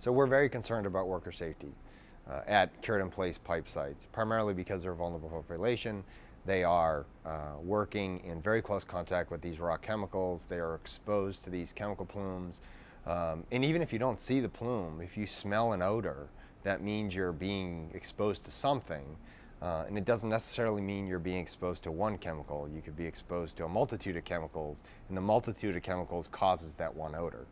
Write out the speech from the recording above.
So we're very concerned about worker safety uh, at cured in place pipe sites, primarily because they're a vulnerable population. They are uh, working in very close contact with these raw chemicals. They are exposed to these chemical plumes. Um, and even if you don't see the plume, if you smell an odor, that means you're being exposed to something. Uh, and it doesn't necessarily mean you're being exposed to one chemical. You could be exposed to a multitude of chemicals, and the multitude of chemicals causes that one odor.